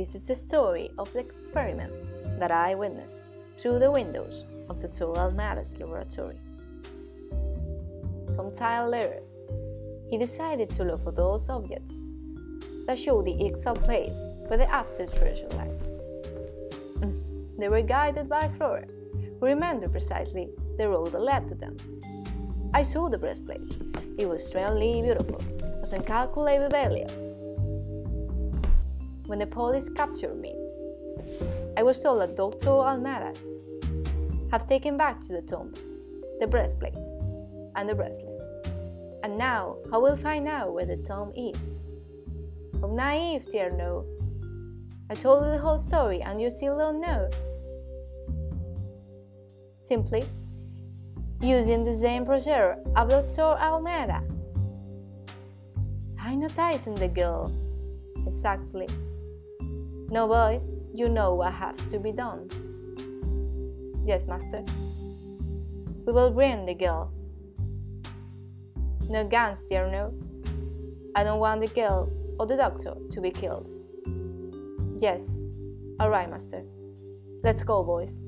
This is the story of the experiment that I witnessed through the windows of Dr. Almada's laboratory. Some time later, he decided to look for those objects that show the exact place where the Aztec treasure lies. Mm, they were guided by Flora, who remembered precisely the road that led to them. I saw the breastplate. It was strangely beautiful, with incalculable value. When the police captured me, I was told that Dr. Almada have taken back to the tomb the breastplate and the bracelet. And now I will find out where the tomb is. How naive, dear no. I told you the whole story and you still don't know. Simply using the same procedure of Dr. Almada. Hypnotizing the girl. Exactly. No, boys, you know what has to be done. Yes, master. We will bring the girl. No guns, dear no. I don't want the girl or the doctor to be killed. Yes. Alright, master. Let's go, boys.